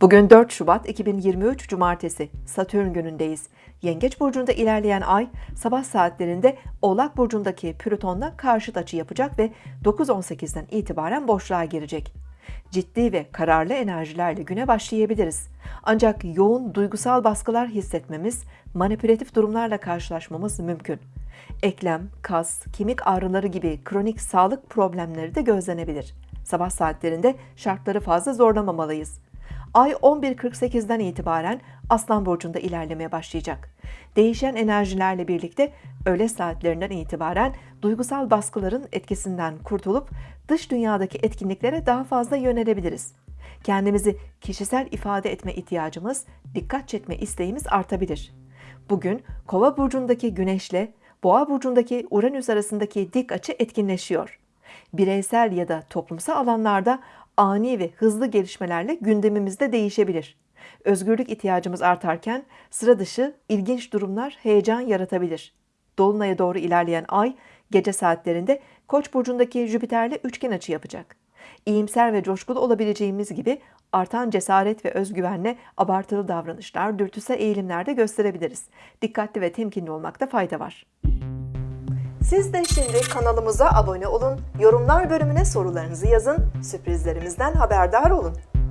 Bugün 4 Şubat 2023 Cumartesi Satürn günündeyiz. Yengeç burcunda ilerleyen ay sabah saatlerinde Oğlak burcundaki Plüton'la karşıt açı yapacak ve 9.18'den itibaren boşluğa girecek. Ciddi ve kararlı enerjilerle güne başlayabiliriz. Ancak yoğun duygusal baskılar hissetmemiz, manipülatif durumlarla karşılaşmamız mümkün. Eklem, kas, kemik ağrıları gibi kronik sağlık problemleri de gözlenebilir. Sabah saatlerinde şartları fazla zorlamamalıyız. Ay 11.48'den itibaren Aslan Burcu'nda ilerlemeye başlayacak. Değişen enerjilerle birlikte öğle saatlerinden itibaren duygusal baskıların etkisinden kurtulup dış dünyadaki etkinliklere daha fazla yönelebiliriz. Kendimizi kişisel ifade etme ihtiyacımız, dikkat çekme isteğimiz artabilir. Bugün Kova burcundaki Güneşle Boğa burcundaki Uranüs arasındaki dik açı etkinleşiyor. Bireysel ya da toplumsal alanlarda ani ve hızlı gelişmelerle gündemimizde değişebilir. Özgürlük ihtiyacımız artarken sıra dışı ilginç durumlar heyecan yaratabilir. Dolunay'a doğru ilerleyen ay gece saatlerinde Koç burcundaki Jüpiter'le üçgen açı yapacak. İyimser ve coşkulu olabileceğimiz gibi artan cesaret ve özgüvenle abartılı davranışlar, dürtüsel eğilimler de gösterebiliriz. Dikkatli ve temkinli olmakta fayda var. Siz de şimdi kanalımıza abone olun, yorumlar bölümüne sorularınızı yazın, sürprizlerimizden haberdar olun.